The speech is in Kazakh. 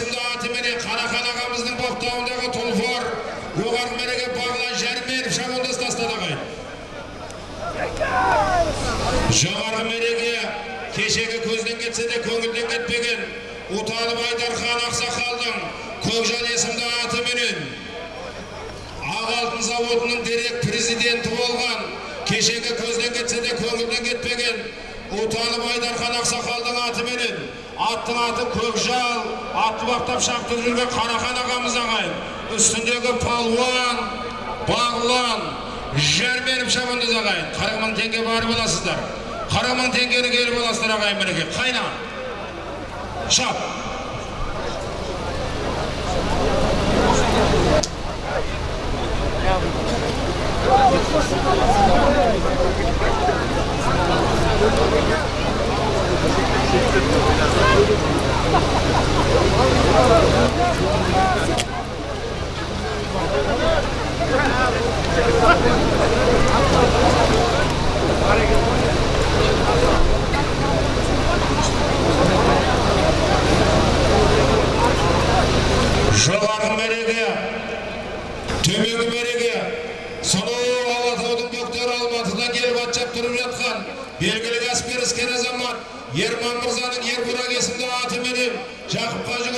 есімді атыменен қарахан ағамыздың баптауындағы тұлпар жоғарғы мәреге бағлан жәрменов шабуылдас тастады ағайын жоғарғы мәреге кешегі көзден кетсе де көңілден кетпеген ұталып айдархан ақсақалдың көкжал есімді атыменен ақ алтын заводының директ президенті болған кешегі көзден кетсе де көңілден кетпеген ұталып айдархан ақсақалдың атыменен аттың аты көкжал атты баптап шаптырып жүрген қарахан ағамыз ағайын. Үстіндегі палуан бағлан жәрменов шабандоз ағайын. Қырық мың теңге барып аласыздар қырық мың теңгені келіп аласыздар ағайын мінекей. Қайна? Шап. Жоғарғы мәреге төменгі мәреге сонау алатаудың бөктері алматыдан келіп ат шаптырып жатқан белгілі кәсіпкер іскер азамат ерман мырзаның ербұрақ есімді атыменен жақып қажы